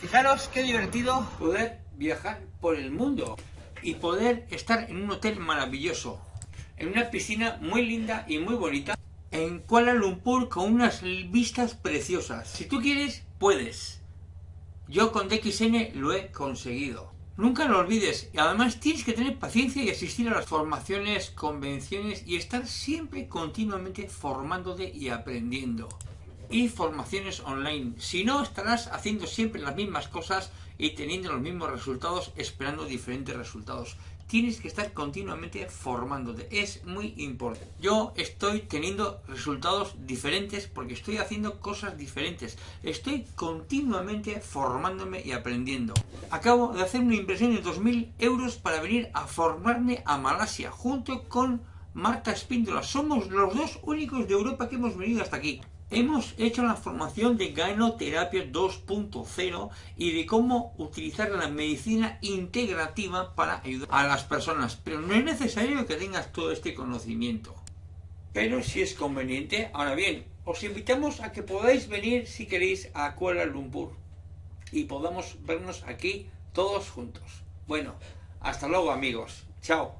Fijaros qué divertido poder viajar por el mundo y poder estar en un hotel maravilloso, en una piscina muy linda y muy bonita, en Kuala Lumpur con unas vistas preciosas. Si tú quieres, puedes. Yo con DXN lo he conseguido. Nunca lo olvides y además tienes que tener paciencia y asistir a las formaciones, convenciones y estar siempre continuamente formándote y aprendiendo y formaciones online. Si no, estarás haciendo siempre las mismas cosas y teniendo los mismos resultados, esperando diferentes resultados. Tienes que estar continuamente formándote. Es muy importante. Yo estoy teniendo resultados diferentes porque estoy haciendo cosas diferentes. Estoy continuamente formándome y aprendiendo. Acabo de hacer una inversión de 2.000 euros para venir a formarme a Malasia junto con Marta Espíndola. Somos los dos únicos de Europa que hemos venido hasta aquí. Hemos hecho la formación de Ganoterapia 2.0 y de cómo utilizar la medicina integrativa para ayudar a las personas, pero no es necesario que tengas todo este conocimiento. Pero si es conveniente, ahora bien, os invitamos a que podáis venir si queréis a Kuala Lumpur y podamos vernos aquí todos juntos. Bueno, hasta luego amigos. Chao.